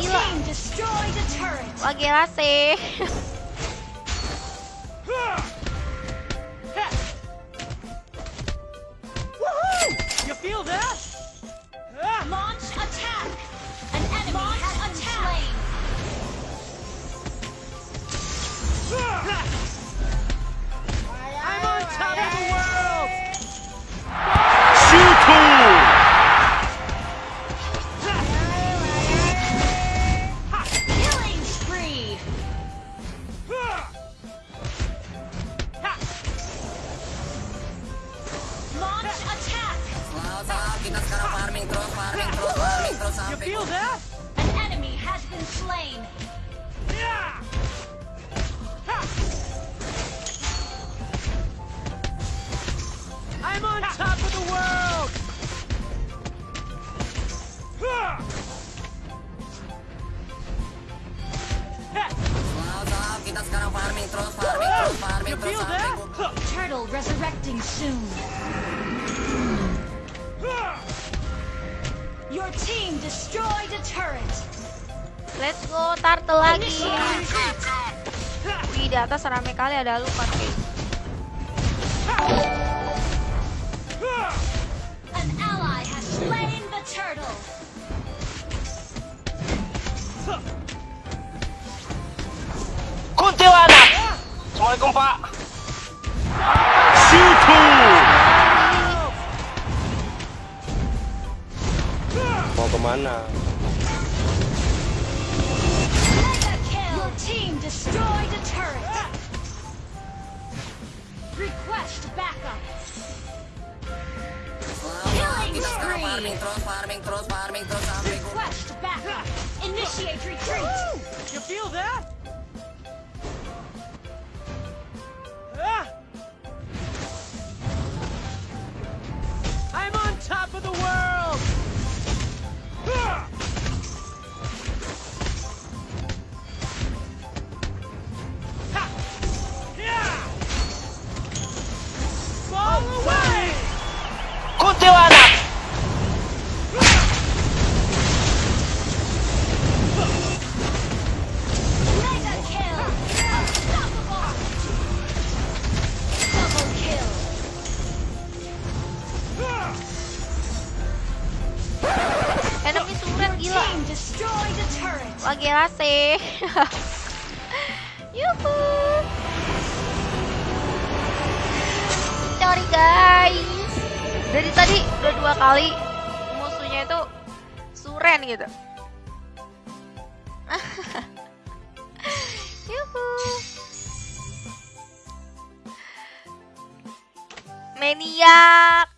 gila. team destroyed a turret. Wah gila sih. You feel that? Launch attack. An enemy has been slain. I'm on top of the world! Killing Launch attack. Kita sekarang farming terus, farming terus, farming terus You feel that? An enemy has been slain. I'm on top of the world! Selalu selalu kita sekarang farming terus, farming terus, farming terus sampai? Turtle resurrecting soon. Your team destroyed a turret. Let's go turtle lagi. Wih di atas rame kali ada lupa nih. An ally has slain the turtle. Kuntilanak! Assalamualaikum Pak. Mau? Mega kill. Your team destroyed a turret. Request backup. Selalu kita sekarang farming terus, farming terus, farming Request backup. Initiate retreat. You feel that? Ah! I'm on top of the world! Ha! Enemy suren gila. gila sih. Yuhu. Sorry guys. Dari tadi udah dua kali musuhnya itu suren gitu. Yuhu. Maniak.